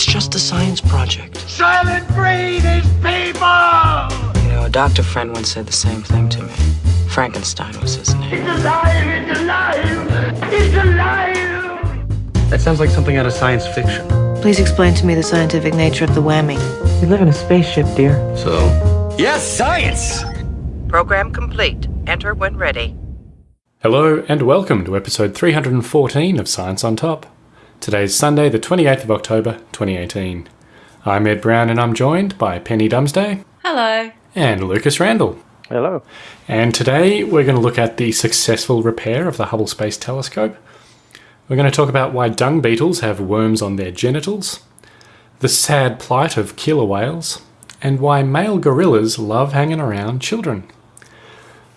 It's just a science project. Soylent Green is people! You know, a doctor friend once said the same thing to me. Frankenstein was his name. It's alive! It's alive! It's alive! That sounds like something out of science fiction. Please explain to me the scientific nature of the whammy. We live in a spaceship, dear. So? Yes, science! Program complete. Enter when ready. Hello and welcome to episode 314 of Science on Top. Today is Sunday, the 28th of October, 2018. I'm Ed Brown and I'm joined by Penny Dumsday. Hello. And Lucas Randall. Hello. And today we're going to look at the successful repair of the Hubble Space Telescope. We're going to talk about why dung beetles have worms on their genitals, the sad plight of killer whales, and why male gorillas love hanging around children.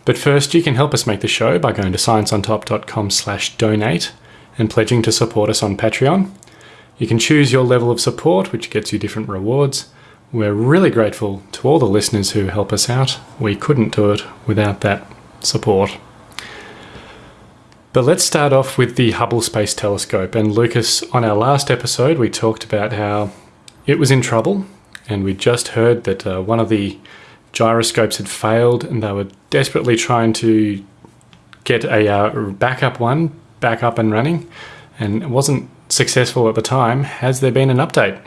But first, you can help us make the show by going to scienceontop.com slash donate and pledging to support us on Patreon. You can choose your level of support, which gets you different rewards. We're really grateful to all the listeners who help us out. We couldn't do it without that support. But let's start off with the Hubble Space Telescope. And Lucas, on our last episode, we talked about how it was in trouble, and we just heard that uh, one of the gyroscopes had failed, and they were desperately trying to get a uh, backup one back up and running and it wasn't successful at the time. Has there been an update?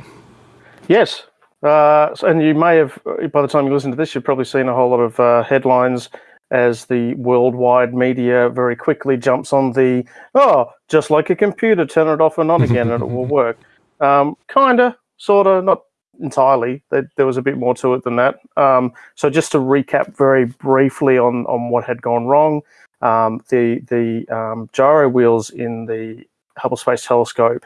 Yes. Uh, and you may have, by the time you listen to this, you've probably seen a whole lot of uh, headlines as the worldwide media very quickly jumps on the, oh, just like a computer, turn it off and on again and it will work. Um, kinda, sorta, not entirely. There, there, was a bit more to it than that. Um, so just to recap very briefly on, on what had gone wrong, um, the the um, gyro wheels in the Hubble Space Telescope,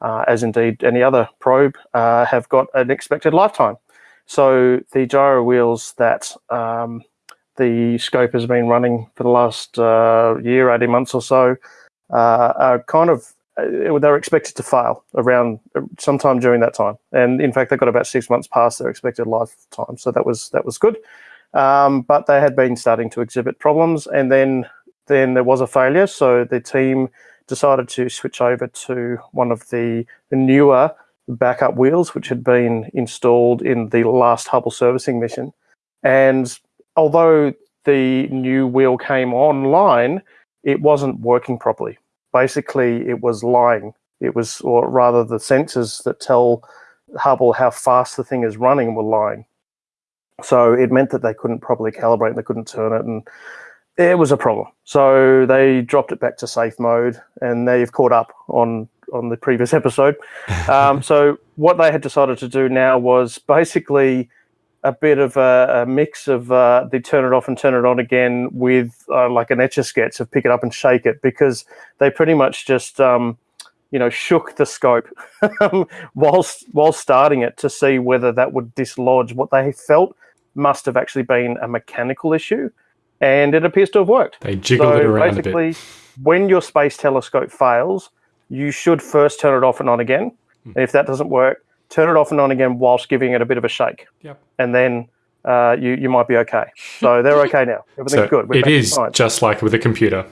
uh, as indeed any other probe, uh, have got an expected lifetime. So the gyro wheels that um, the scope has been running for the last uh, year, 18 months or so, uh, are kind of uh, they're expected to fail around uh, sometime during that time. And in fact, they got about six months past their expected lifetime, so that was that was good. Um, but they had been starting to exhibit problems, and then then there was a failure. So the team decided to switch over to one of the, newer backup wheels, which had been installed in the last Hubble servicing mission. And although the new wheel came online, it wasn't working properly. Basically, it was lying. It was, or rather, the sensors that tell Hubble how fast the thing is running were lying. So it meant that they couldn't properly calibrate and they couldn't turn it. And it was a problem. So they dropped it back to safe mode and they've caught up on, on the previous episode. Um, so what they had decided to do now was basically a bit of a, a mix of uh, they turn it off and turn it on again with uh, like an etch a sketch of pick it up and shake it because they pretty much just um, you know shook the scope whilst while starting it to see whether that would dislodge what they felt must have actually been a mechanical issue, and it appears to have worked. They jiggled so it around basically, a bit. when your space telescope fails, you should first turn it off and on again. Hmm. And if that doesn't work, turn it off and on again whilst giving it a bit of a shake. Yep. And then uh, you you might be okay. So they're okay now. Everything's so good. We're it is just like with a computer.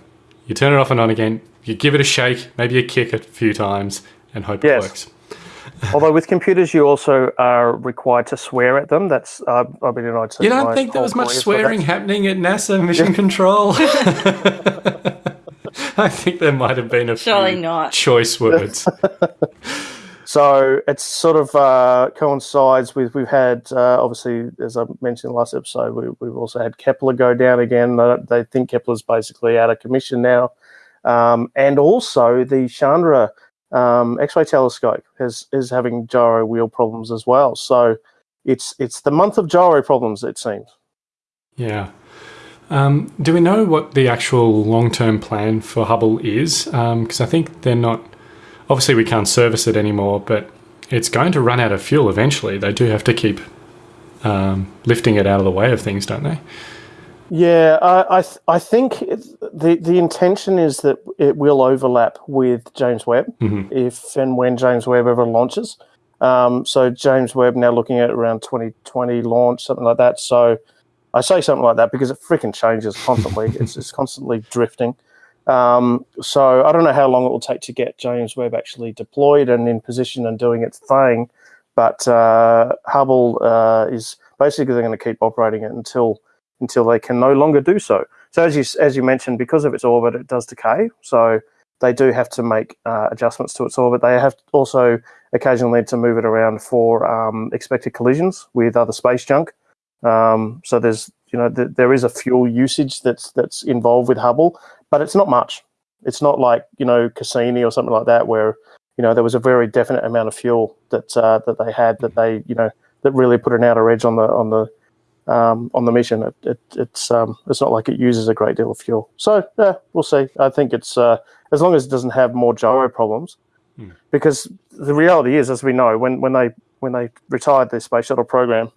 You turn it off and on again. You give it a shake, maybe a kick a few times, and hope yes. it works. Although with computers, you also are required to swear at them. That's uh, I've been in IT. You don't think there was much swearing happening at NASA Mission Control? I think there might have been a Surely few not. choice words. so it's sort of uh, coincides with we've had uh, obviously as I mentioned in the last episode we, have also had Kepler go down again. they think Kepler's basically out of commission now, um, and also the Chandra um, X-ray telescope is is having gyro wheel problems as well. So it's it's the month of gyro problems, it seems. Yeah. Um, do we know what the actual long-term plan for Hubble is? Because um, I think they're not. Obviously, we can't service it anymore, but it's going to run out of fuel eventually. They do have to keep um, lifting it out of the way of things, don't they? Yeah, I I, th I think the the intention is that it will overlap with James Webb mm -hmm. if and when James Webb ever launches. Um, so James Webb now looking at around 2020 launch, something like that. So I say something like that because it freaking changes constantly. it's, it's constantly drifting. Um, so I don't know how long it will take to get James Webb actually deployed and in position and doing its thing, but uh, Hubble uh, is basically they're going to keep operating it until until they can no longer do so. So as you as you mentioned, because of its orbit, it does decay. So they do have to make uh, adjustments to its orbit. They have also occasionally to move it around for um, expected collisions with other space junk. Um, so there's you know th- there is a fuel usage that's that's involved with Hubble, but it's not much. It's not like you know Cassini or something like that where you know there was a very definite amount of fuel that uh, that they had that they you know that really put an outer edge on the on the um, on the mission. It, it, it's um, it's not like it uses a great deal of fuel. So yeah, we'll see. I think it's uh, as long as it doesn't have more gyro problems, Hmm. because the reality is, as we know, when when they when they retired the space shuttle program,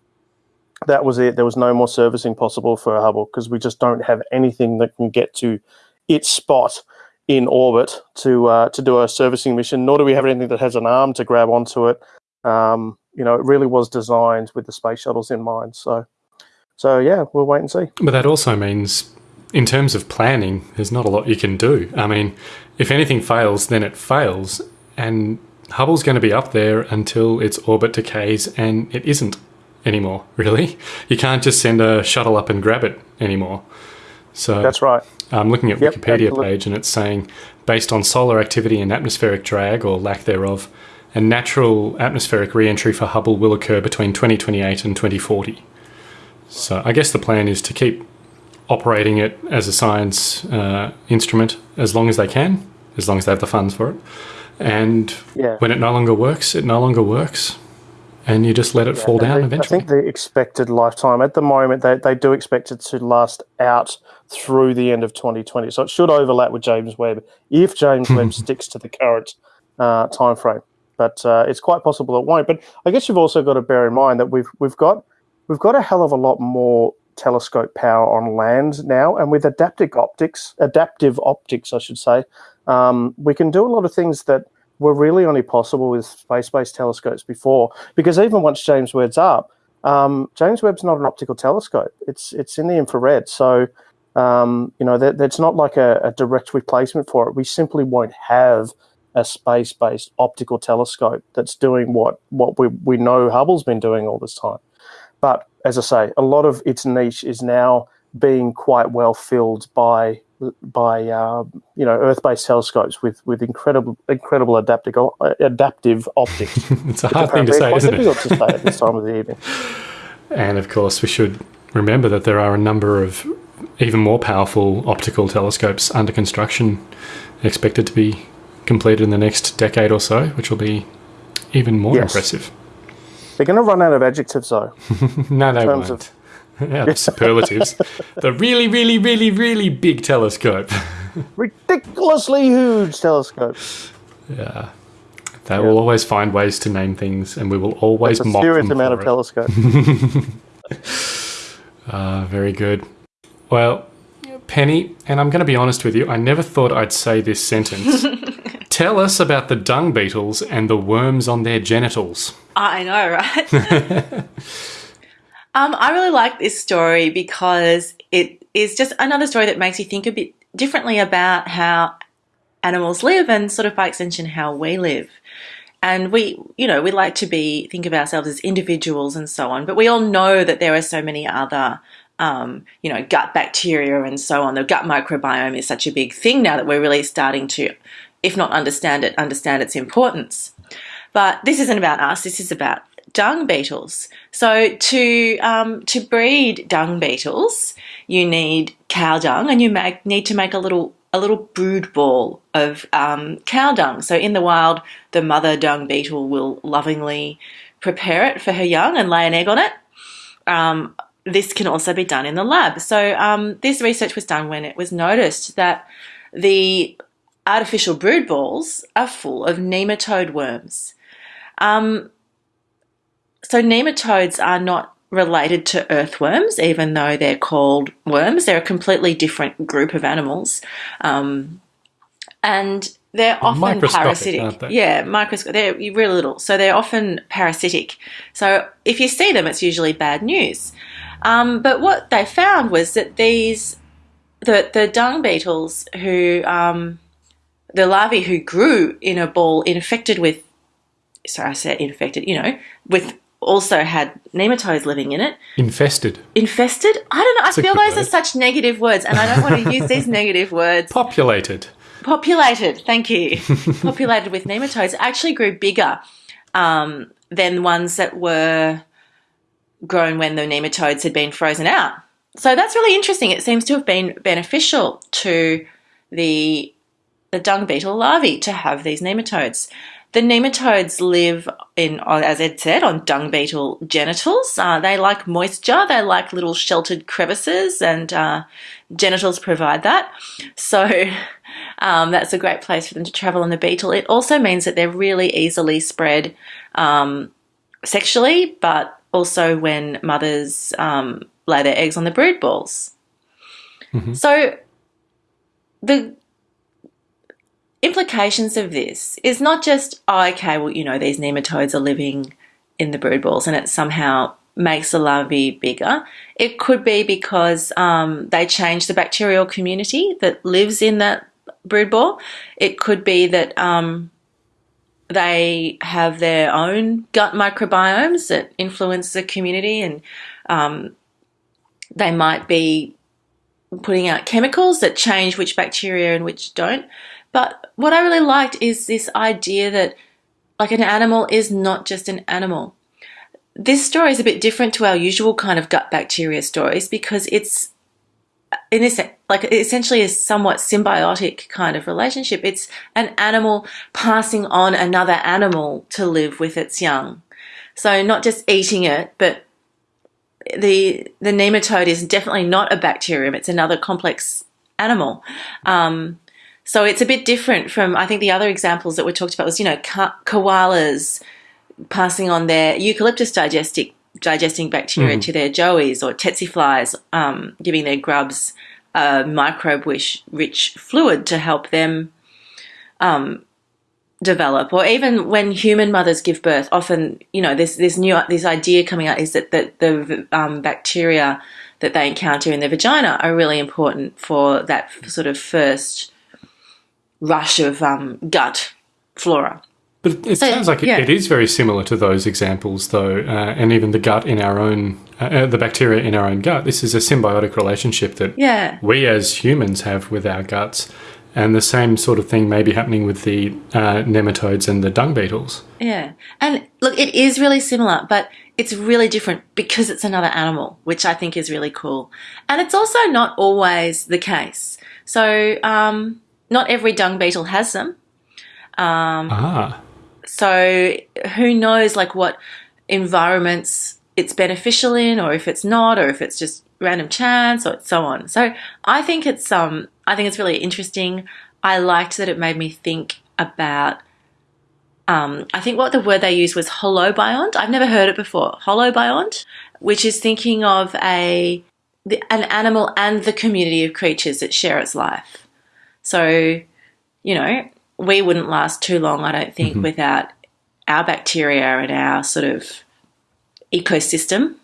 that was it. There was no more servicing possible for Hubble because we just don't have anything that can get to its spot in orbit to uh, to do a servicing mission. Nor do we have anything that has an arm to grab onto it. Um, you know, it really was designed with the space shuttles in mind. So, so yeah, we'll wait and see. But that also means, in terms of planning, there's not a lot you can do. I mean, if anything fails, then it fails, and Hubble's going to be up there until its orbit decays, and it isn't anymore. Really, you can't just send a shuttle up and grab it anymore. So That's right. I'm looking at Yep, Wikipedia absolutely. page, and it's saying based on solar activity and atmospheric drag or lack thereof, a natural atmospheric re-entry for Hubble will occur between 2028 and 2040. So I guess the plan is to keep operating it as a science uh, instrument as long as they can, as long as they have the funds for it. And Yeah. when it no longer works, it no longer works, and you just let it fall down they- eventually. I think the expected lifetime at the moment they, they do expect it to last out through the end of 2020. So it should overlap with James Webb if James Webb sticks to the current uh, time frame. But uh, it's quite possible it won't. But I guess you've also got to bear in mind that we've we've got we've got a hell of a lot more telescope power on land now, and with adaptive optics, adaptive optics, I should say, um, we can do a lot of things that were really only possible with space-based telescopes before. Because even once James Webb's up, um, James Webb's not an optical telescope; it's it's in the infrared. So um, you know that that's not like a, a direct replacement for it. We simply won't have a space-based optical telescope that's doing what what we we know Hubble's been doing all this time. But as I say, a lot of its niche is now being quite well filled by by uh, you know Earth-based telescopes with with incredible incredible adaptive adaptive optics. it's a hard thing to say, isn't it? difficult to say at this time of the evening. And of course, we should remember that there are a number of even more powerful optical telescopes under construction, expected to be completed in the next decade or so, which will be even more Yes. impressive. They're going to run out of adjectives though. No, they terms won't. Yeah, the superlatives. the really, really, really, really big telescope. Ridiculously huge telescope. yeah. They will always find ways to name things, and we will always It's a mock serious them amount for of it. telescopes. Ah, very good. Well, Penny, and I'm going to be honest with you, I never thought I'd say this sentence. Tell us about the dung beetles and the worms on their genitals. I know, right? um, I really like this story because it is just another story that makes you think a bit differently about how animals live and sort of by extension how we live. And we, you know, we like to be think of ourselves as individuals and so on, but we all know that there are so many other um, you know, gut bacteria and so on. The gut microbiome is such a big thing now that we're really starting to, if not understand it, understand its importance. But this isn't about us. This is about dung beetles. So to um, to breed dung beetles, you need cow dung, and you make, need to make a little a little brood ball of um, cow dung. So in the wild, the mother dung beetle will lovingly prepare it for her young and lay an egg on it. Um, this can also be done in the lab. So um, this research was done when it was noticed that the artificial brood balls are full of nematode worms. Um, so nematodes are not related to earthworms, even though they're called worms. They're a completely different group of animals, um, and they're often parasitic. aren't they? Yeah, microscopic. They're really little, so they're often parasitic. So if you see them, it's usually bad news. Um, but what they found was that these the the dung beetles who um, the larvae who grew in a ball infected with sorry I said infected you know with also had nematodes living in it. Infested. infested? I don't know I feel those are such negative words and I don't want to use these negative words. Populated. populated thank you. Populated with nematodes. Actually grew bigger um, than ones that were grown when the nematodes had been frozen out. So that's really interesting. It seems to have been beneficial to the the dung beetle larvae to have these nematodes the nematodes live in, as Ed said, on dung beetle genitals. Uh, they like moisture. They like little sheltered crevices, and uh, genitals provide that. So um, that's a great place for them to travel on the beetle. It also means that they're really easily spread um, sexually, but also when mothers um, lay their eggs on the brood balls. So the implications of this is not just, oh, okay, well, you know, these nematodes are living in the brood balls and it somehow makes the larvae bigger. It could be because um, they change the bacterial community that lives in that brood ball. It could be that um, they have their own gut microbiomes that influence the community and um, they might be putting out chemicals that change which bacteria and which don't. But what I really liked is this idea that like an animal is not just an animal. This story is a bit different to our usual kind of gut bacteria stories because it's in this like essentially a somewhat symbiotic kind of relationship. It's an animal passing on another animal to live with its young. So not just eating it, but the the nematode is definitely not a bacterium. It's another complex animal. Um, so it's a bit different from I think the other examples that were talked about was you know ka- koalas passing on their eucalyptus digestic digesting bacteria to their joeys or tsetse flies um, giving their grubs a microbe rich, rich fluid to help them um, develop or even when human mothers give birth often you know this this new this idea coming out is that, that the um, bacteria that they encounter in their vagina are really important for that sort of first rush of um, gut flora But it So, sounds like it, yeah. it is very similar to those examples, though, uh, and even the gut in our own, uh, uh, the bacteria in our own gut. This is a symbiotic relationship that yeah we as humans have with our guts, and the same sort of thing may be happening with the uh, nematodes and the dung beetles. Yeah. And look, it is really similar, but it's really different because it's another animal, which I think is really cool. And it's also not always the case. So, um, not every dung beetle has them. Ah, So, who knows, like, what environments it's beneficial in, or if it's not, or if it's just random chance, or so on. So, I think it's um, I think it's really interesting. I liked that it made me think about. Um, I think what the word they used was holobiont. I've never heard it before. Holobiont, which is thinking of a the, an animal and the community of creatures that share its life. So, you know, we wouldn't last too long, I don't think, without our bacteria and our sort of ecosystem.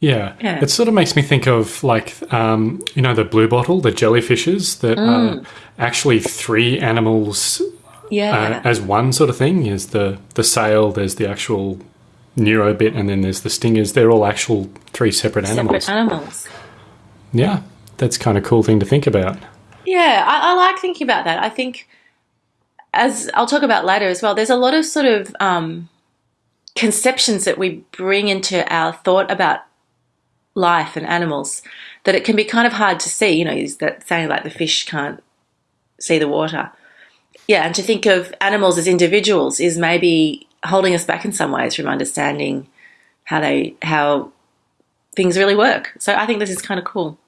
Yeah. Yeah. It sort of makes me think of like, um, you know, the blue bottle, the jellyfishes that are actually three animals Yeah. uh, as one sort of thing. Is the the sail, there's the actual neuro bit, and then there's the stingers. They're all actual three separate animals. Separate animals. yeah, that's kind of cool thing to think about. Yeah, I, I like thinking about that. I think, as I'll talk about later as well, there's a lot of sort of um, conceptions that we bring into our thought about life and animals that it can be kind of hard to see. You know, is that saying like the fish can't see the water? Yeah, and to think of animals as individuals is maybe holding us back in some ways from understanding how they how things really work. So I think this is kind of cool.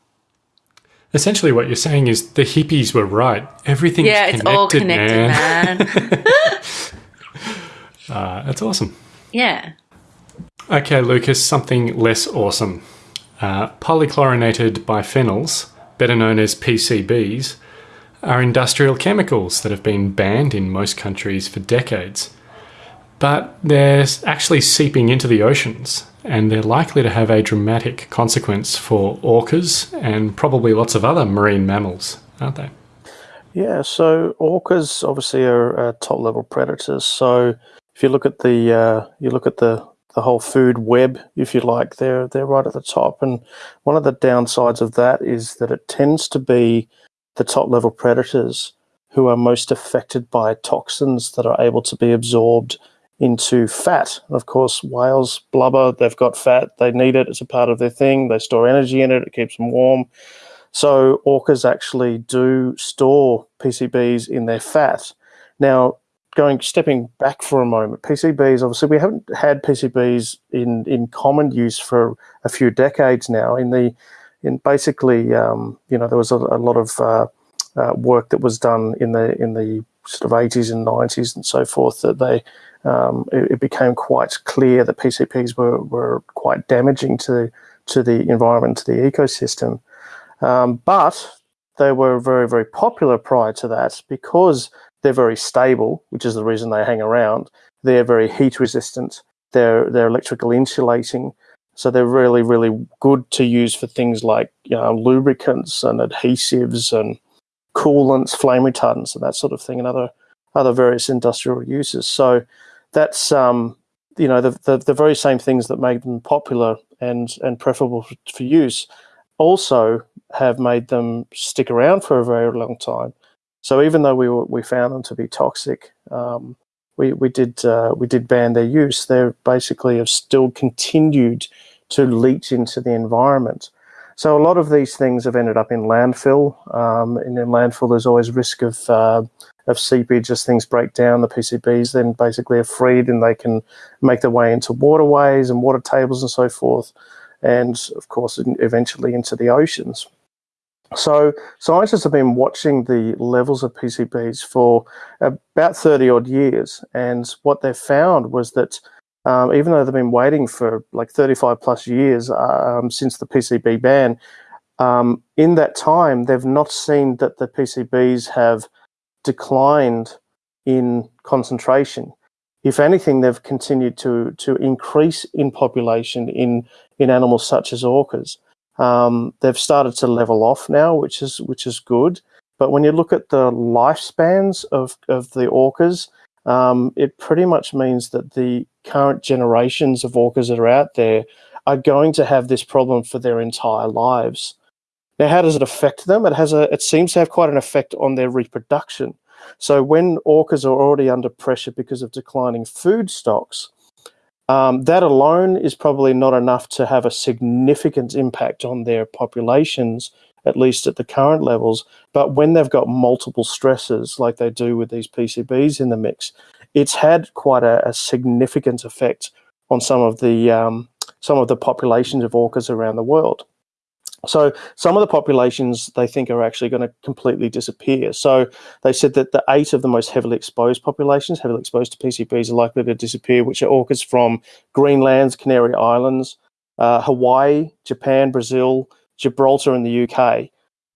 Essentially, what you're saying is the hippies were right. Everything's Yeah, it's connected, all connected, man. Uh, that's awesome. yeah. Okay, Lucas, something less awesome. Uh, polychlorinated biphenyls, better known as PCBs, are industrial chemicals that have been banned in most countries for decades. but they're actually seeping into the oceans and they're likely to have a dramatic consequence for orcas and probably lots of other marine mammals, aren't they? Yeah, so orcas obviously are uh, top level predators. So if you look at the uh, you look at the the whole food web, if you like, they're they're right at the top. And one of the downsides of that is that it tends to be the top level predators who are most affected by toxins that are able to be absorbed into fat. Of course, whales blubber, they've got fat, they need it, it's a part of their thing, they store energy in it, it keeps them warm. So orcas actually do store PCBs in their fat. Now, going stepping back for a moment, PCBs obviously we haven't had PCBs in in common use for a few decades now. In the in basically, um, you know, there was a, a lot of uh, uh, work that was done in the in the sort of 80s and 90s and so forth that they um, it, it, became quite clear that PCBs were, were quite damaging to to the environment, to the ecosystem. Um, but they were very, very popular prior to that because they're very stable, which is the reason they hang around. They're very heat resistant. They're they're electrical insulating, so they're really, really good to use for things like you know, lubricants and adhesives and coolants, flame retardants, and that sort of thing, and other other various industrial uses. So that's um, you know the, the, the very same things that made them popular and and preferable for use also have made them stick around for a very long time. So even though we were, we found them to be toxic, um, we we did uh, we did ban their use. They basically have still continued to leach into the environment. So a lot of these things have ended up in landfill. Um, and in landfill, there's always risk of uh, of seepage as things break down. The PCBs then basically are freed and they can make their way into waterways and water tables and so forth, and of course eventually into the oceans. So scientists have been watching the levels of PCBs for about 30 odd years, and what they found was that um, even though they've been waiting for like 35 plus years um, since the PCB ban, um, in that time, they've not seen that the PCBs have declined in concentration. If anything, they've continued to, to increase in population in, in animals such as orcas. Um, they've started to level off now, which is, which is good. But when you look at the lifespans of, of the orcas, um, it pretty much means that the current generations of orcas that are out there are going to have this problem for their entire lives. Now, how does it affect them? It has a. It seems to have quite an effect on their reproduction. So when orcas are already under pressure because of declining food stocks, um, that alone is probably not enough to have a significant impact on their populations, at least at the current levels. But when they've got multiple stresses, like they do with these PCBs in the mix, it's had quite a, a significant effect on some of the um, some of the populations of orcas around the world. So some of the populations they think are actually going to completely disappear. So they said that the eight of the most heavily exposed populations, heavily exposed to PCBs, are likely to disappear, which are orcas from Greenland's Canary Islands, uh, Hawaii, Japan, Brazil, Gibraltar, and the UK.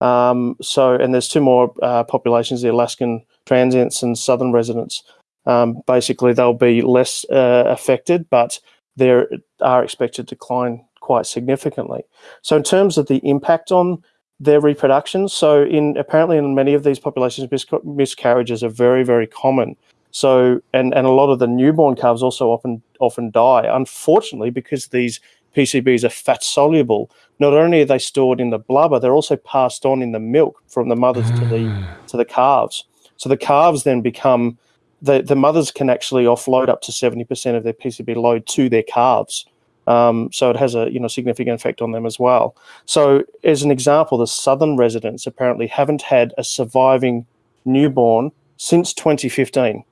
Um, so, and there's two more uh, populations: the Alaskan transients and southern residents. Um, basically, they'll be less uh, affected, but there are expected decline quite significantly. So, in terms of the impact on their reproduction, so in apparently in many of these populations, mis- miscarriages are very, very common. So, and and a lot of the newborn calves also often often die, unfortunately, because these PCBs are fat soluble. Not only are they stored in the blubber, they're also passed on in the milk from the mothers to the ah. to the calves. So the calves then become the, the mothers can actually offload up to 70% of their PCB load to their calves. Um, so it has a you know significant effect on them as well. So as an example, the southern residents apparently haven't had a surviving newborn since 2015,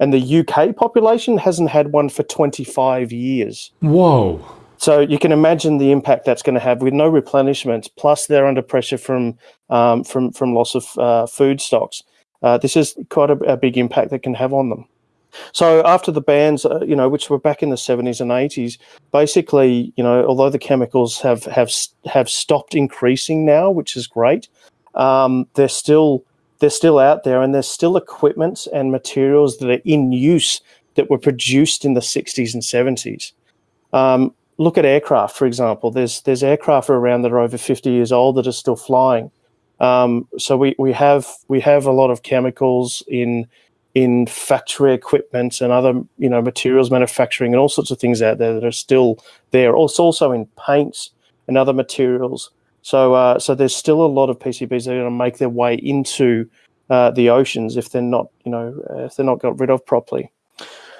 and the UK population hasn't had one for 25 years. Whoa! So you can imagine the impact that's going to have with no replenishment. Plus, they're under pressure from um, from from loss of uh, food stocks. Uh, this is quite a, a big impact that can have on them. So after the bans, uh, you know, which were back in the 70s and 80s, basically, you know, although the chemicals have have have stopped increasing now, which is great, um, they're still they're still out there, and there's still equipment and materials that are in use that were produced in the 60s and 70s. Um, look at aircraft, for example. There's there's aircraft around that are over 50 years old that are still flying. Um, so we, we have we have a lot of chemicals in in factory equipment and other you know materials manufacturing and all sorts of things out there that are still there. Also also in paints and other materials. So uh, so there's still a lot of PCBs that are going to make their way into uh, the oceans if they're not you know if they're not got rid of properly.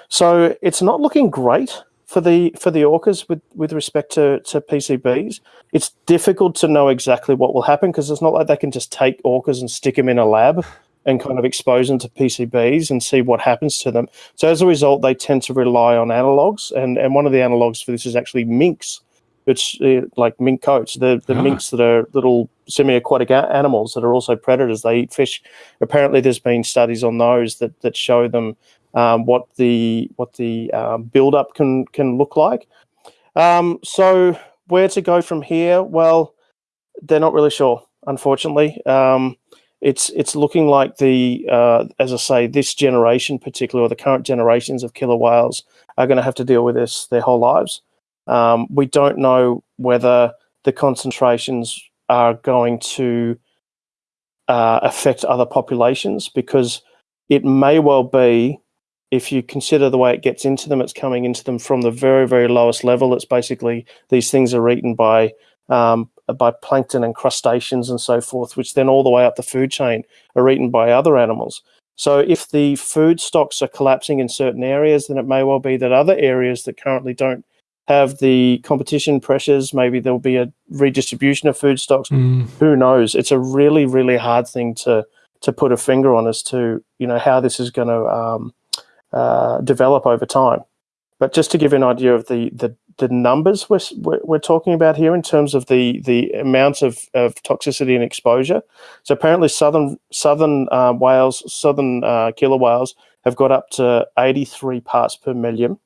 So it's not looking great for the for the orcas with with respect to to PCBs. It's difficult to know exactly what will happen because it's not like they can just take orcas and stick them in a lab and kind of expose them to PCBs and see what happens to them. So as a result, they tend to rely on analogs, and and one of the analogs for this is actually minks. It's uh, like mink coats, the the Ah. minks that are little semi-aquatic animals that are also predators. They eat fish. Apparently, there's been studies on those that that show them um, what the what the um, build-up can can look like. Um, so where to go from here? Well, they're not really sure, unfortunately. Um, it's it's looking like the uh, as I say, this generation, particularly or the current generations of killer whales, are going to have to deal with this their whole lives. Um, we don't know whether the concentrations are going to uh, affect other populations because it may well be if you consider the way it gets into them, it's coming into them from the very, very lowest level. It's basically these things are eaten by um, by plankton and crustaceans and so forth, which then all the way up the food chain are eaten by other animals. So if the food stocks are collapsing in certain areas, then it may well be that other areas that currently don't have the competition pressures, maybe there'll be a redistribution of food stocks. Mm. Who knows? It's a really, really hard thing to to put a finger on as to you know how this is going to um, uh, develop over time. But just to give you an idea of the the, the numbers we're, we're talking about here in terms of the the amount of, of toxicity and exposure. So apparently, southern southern uh, whales, southern uh, killer whales, have got up to 83 parts per million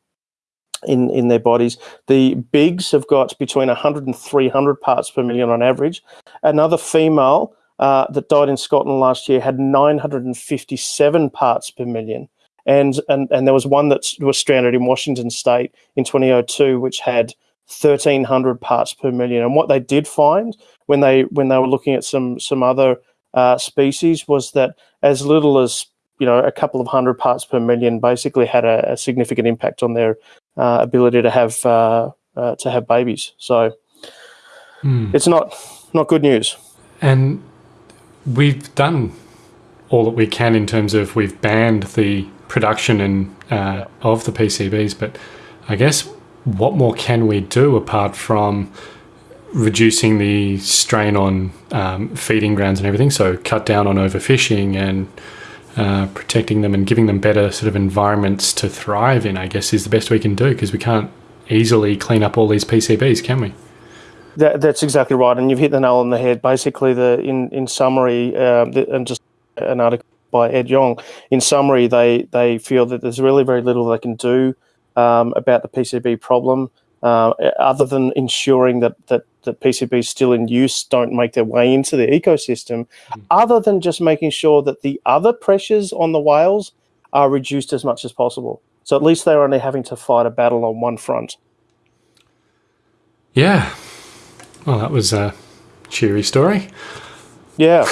in in their bodies. The Bigg's have got between 100 and 300 parts per million on average. Another female uh, that died in Scotland last year had 957 parts per million. And, and and there was one that was stranded in Washington State in 2002, which had 1,300 parts per million. And what they did find when they when they were looking at some some other uh, species was that as little as you know a couple of hundred parts per million basically had a, a significant impact on their uh, ability to have uh, uh, to have babies. So Hmm. it's not not good news. And we've done all that we can in terms of we've banned the production and uh, of the PCBs, but I guess what more can we do apart from reducing the strain on um, feeding grounds and everything? So cut down on overfishing and uh, protecting them and giving them better sort of environments to thrive in. I guess is the best we can do because we can't easily clean up all these PCBs, can we? That, that's exactly right, and you've hit the nail on the head. Basically, the in in summary, um, the, and just an article by Ed Yong. In summary, they they feel that there's really very little they can do um, about the PCB problem, uh, other than ensuring that that that PCBs still in use don't make their way into the ecosystem, other than just making sure that the other pressures on the whales are reduced as much as possible. So at least they're only having to fight a battle on one front. Yeah. Well, that was a cheery story. Yeah,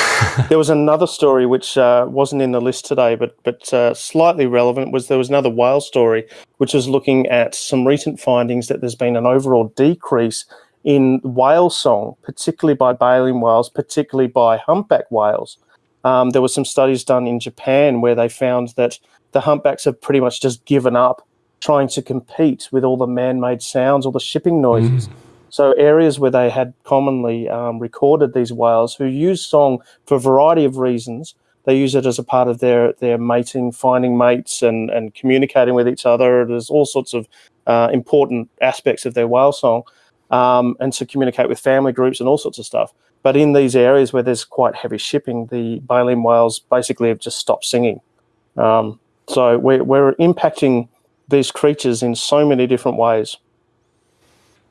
there was another story which uh, wasn't in the list today, but but uh, slightly relevant. Was there was another whale story which was looking at some recent findings that there's been an overall decrease in whale song, particularly by baleen whales, particularly by humpback whales. Um, there were some studies done in Japan where they found that the humpbacks have pretty much just given up trying to compete with all the man-made sounds, all the shipping noises. So areas where they had commonly um, recorded these whales who use song for a variety of reasons. They use it as a part of their their mating, finding mates, and and communicating with each other. There's all sorts of uh, important aspects of their whale song, um, and to communicate with family groups and all sorts of stuff. But in these areas where there's quite heavy shipping, the baleen whales basically have just stopped singing. Um, so we're we're impacting these creatures in so many different ways.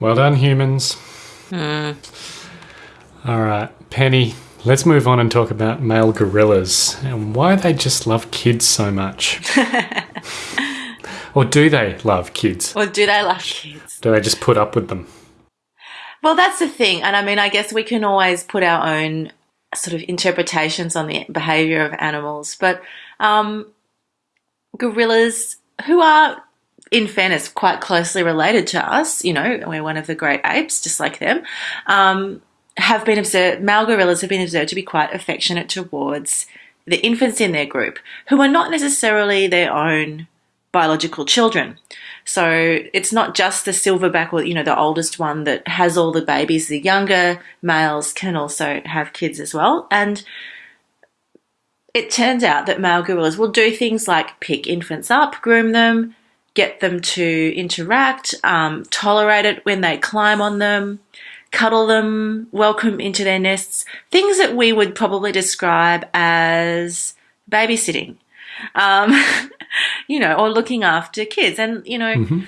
Well done, humans. All right, Penny, let's move on and talk about male gorillas and why they just love kids so much. Or do they love kids? Or do they love kids? Do they just put up with them? Well, that's the thing. And I mean, I guess we can always put our own sort of interpretations on the behavior of animals. But um, gorillas, who are, in fairness, quite closely related to us, you know, we're one of the great apes, just like them, um, have been observed, male gorillas have been observed to be quite affectionate towards the infants in their group, who are not necessarily their own biological children. So it's not just the silverback or you know the oldest one that has all the babies. The younger males can also have kids as well. And it turns out that male gorillas will do things like pick infants up, groom them, get them to interact, um, tolerate it when they climb on them, cuddle them, welcome into their nests, things that we would probably describe as babysitting. Um, you know, or looking after kids. And, you know, Mm-hmm.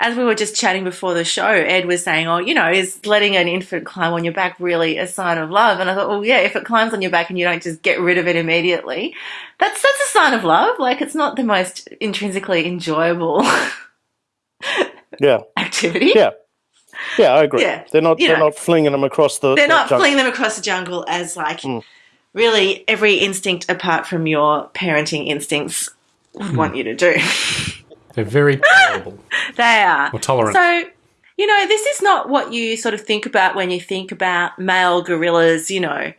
As we were just chatting before the show, Ed was saying, oh, you know, is letting an infant climb on your back really a sign of love? And I thought, well, yeah, if it climbs on your back and you don't just get rid of it immediately, that's, that's a sign of love. Like, it's not the most intrinsically enjoyable Yeah, activity. yeah, yeah. I agree. Yeah, They're not. you They're know. not flinging them across the. They're the not jungle. flinging them across the jungle as like Mm. really every instinct apart from your parenting instincts would Hmm. want you to do. They're very tolerable They are. or tolerant. So, you know, this is not what you sort of think about when you think about male gorillas, you know.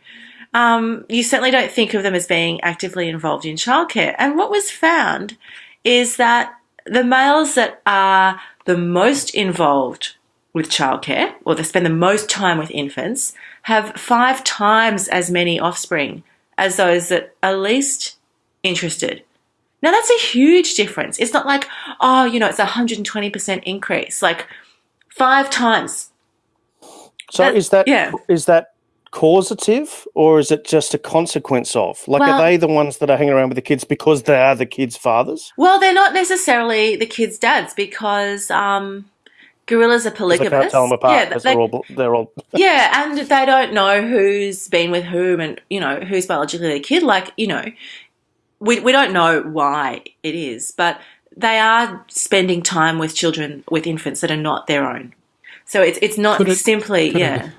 Um, you certainly don't think of them as being actively involved in childcare. And what was found is that the males that are the most involved with childcare, or they spend the most time with infants, have five times as many offspring as those that are least interested. Now that's a huge difference. It's not like, oh, you know, it's a 120% increase. Like five times. So is That- is that yeah. is that causative or is it just a consequence of? Like, Well- are they the ones that are hanging around with the kids because they are the kids' fathers? Well, they're not necessarily the kids' dads because um, gorillas are polygamous. They can't tell them apart. Yeah, because they- they're all. They're all. yeah, and they don't know who's been with whom and, you know, who's biologically their kid. Like, you know, we, we don't know why it is, but they are spending time with children, with infants that are not their own. So it's, it's not it- simply, could it- yeah.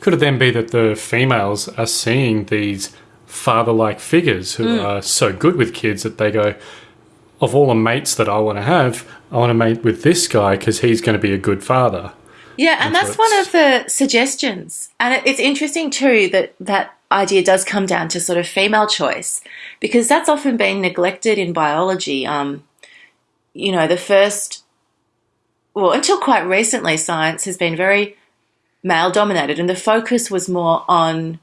Could it then be that the females are seeing these father like figures who Hmm. are so good with kids that they go, of all the mates that I want to have, I want to mate with this guy because he's going to be a good father. Yeah, and And that's so one of the suggestions. And it's interesting too that that idea does come down to sort of female choice because that's often been neglected in biology. Um, you know, the first, well, until quite recently, science has been very male dominated, and the focus was more on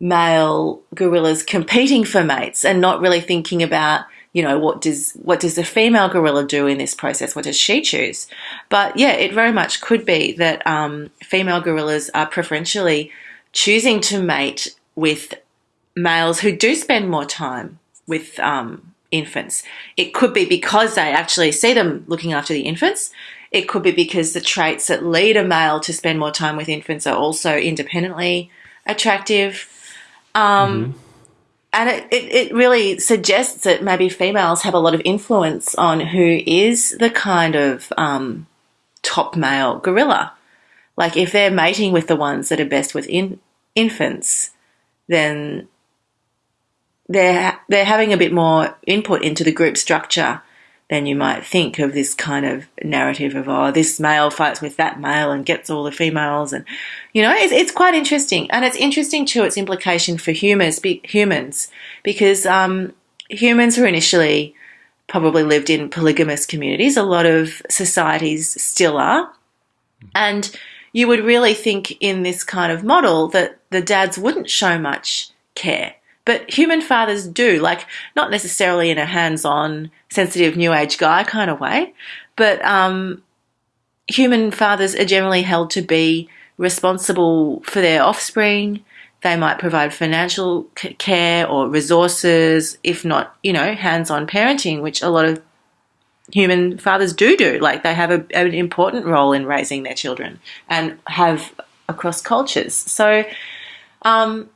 male gorillas competing for mates and not really thinking about you know what does what does the female gorilla do in this process what does she choose but yeah it very much could be that um, female gorillas are preferentially choosing to mate with males who do spend more time with um, infants. It could be because they actually see them looking after the infants. It could be because the traits that lead a male to spend more time with infants are also independently attractive. Um, and it, it, it really suggests that maybe females have a lot of influence on who is the kind of um, top male gorilla. Like if they're mating with the ones that are best with in, infants, then they're they're having a bit more input into the group structure than you might think of this kind of narrative of oh this male fights with that male and gets all the females and you know it's, it's quite interesting. And it's interesting too its implication for humans be, humans because um, humans who initially probably lived in polygamous communities a lot of societies still are. And you would really think in this kind of model that the dads wouldn't show much care but human fathers do, like not necessarily in a hands-on, sensitive new age guy kind of way, but um, human fathers are generally held to be responsible for their offspring. They might provide financial care or resources, if not, you know, hands-on parenting, which a lot of human fathers do do. Like they have a, an important role in raising their children and have across cultures. So, um,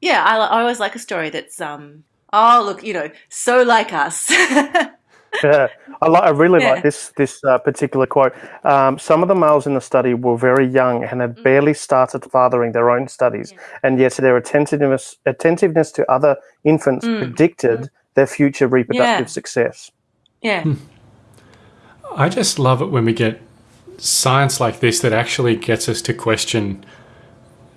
yeah, I, I always like a story that's um oh look, you know, so like us. yeah, I, like, I really Yeah. like this this uh, particular quote. Um, some of the males in the study were very young and Mm. had barely started fathering their own studies, and yet their attentiveness attentiveness to other infants Mm. predicted their future reproductive Yeah. success. Yeah. I just love it when we get science like this that actually gets us to question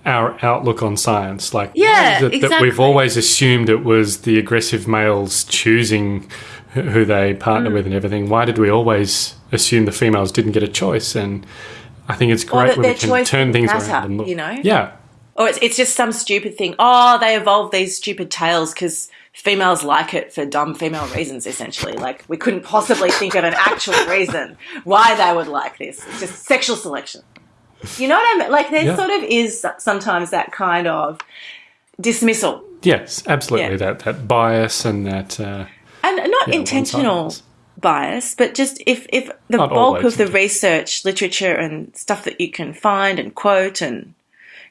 our outlook on science. Like, Yeah, it that we've always assumed it was the aggressive males choosing who- they Mm. partner with and everything. Why did we always assume the females didn't get a choice? And I think it's great when we can turn things matter, around and look. you know? Yeah, Or it's, it's just some stupid thing. Oh, they evolved these stupid tails because females like it for dumb female reasons, essentially. Like, we couldn't possibly think of an actual reason why they would like this. It's just sexual selection. You know what I mean? Like, there Yeah. sort of is sometimes that kind of dismissal. yes, absolutely. Yeah. That that bias and that. Uh, And not Yeah, intentional bias, but just if, if the Not bulk of the research, literature, and stuff that you can find and quote and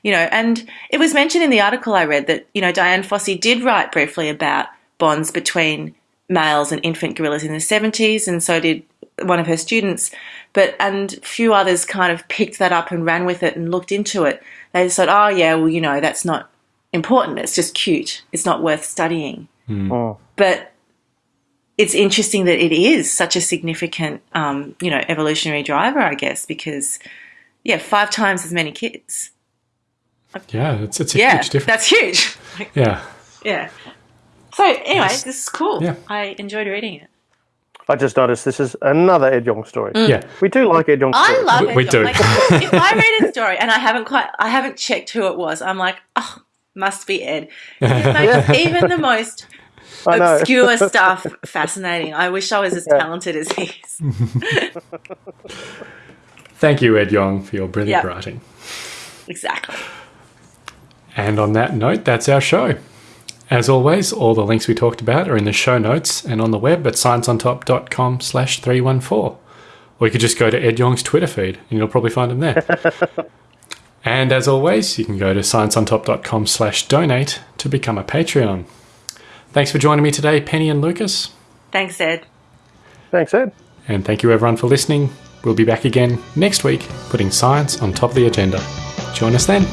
you know, and it was mentioned in the article I read that you know Dian Fossey did write briefly about bonds between males and infant gorillas in the seventies, and so did one of her students. But and few others kind of picked that up and ran with it and looked into it. They just thought, oh yeah, well you know that's not important. It's just cute. It's not worth studying. But it's interesting that it is such a significant, um, you know, evolutionary driver, I guess, because yeah, five times as many kids. Yeah, it's it's a Yeah, huge difference. that's huge. yeah. yeah. So anyway, this is cool. Yeah. I enjoyed reading it. I just noticed this is another Ed Yong story. Mm. Yeah. We do like Ed Yong I stories. love We- it. we John. do. Like, if I read a story and I haven't quite, I haven't checked who it was, I'm like, oh, must be Ed. He makes even the most obscure stuff fascinating. I wish I was as talented as he is. Thank you, Ed Yong, for your brilliant Yeah. writing. Exactly. And on that note, that's our show. As always, all the links we talked about are in the show notes and on the web at scienceontop.com slash 314. Or you could just go to Ed Yong's Twitter feed and you'll probably find him there. and as always, you can go to scienceontop.com slash donate to become a Patreon. Thanks for joining me today, Penny and Lucas. Thanks, Ed. Thanks, Ed. And thank you everyone for listening. We'll be back again next week, putting science on top of the agenda. Join us then.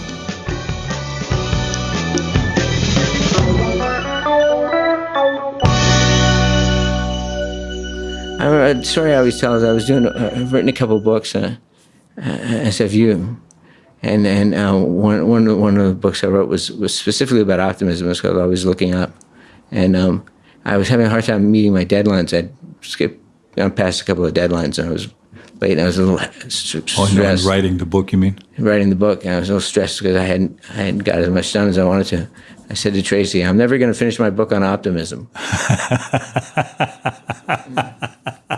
Remember a story I always tell is I was doing, uh, I've written a couple books, uh, uh, SFU, and and uh, one one of- the books I wrote was was specifically about optimism. It's called Always Looking Up, and um, I was having a hard time meeting my deadlines. I'd skipped past a couple of deadlines, and I was late. And I was a little Oh, stressed no, writing the book, you mean? writing the book, and I was a little stressed because I hadn't I hadn't got as much done as I wanted to. I said to Tracy, "I'm never going to finish my book on optimism."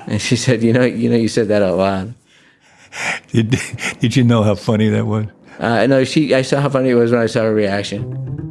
and she said, "You know, you know, you said that out loud." Did, did you know how funny that was? Uh, no, she. I saw how funny it was when I saw her reaction.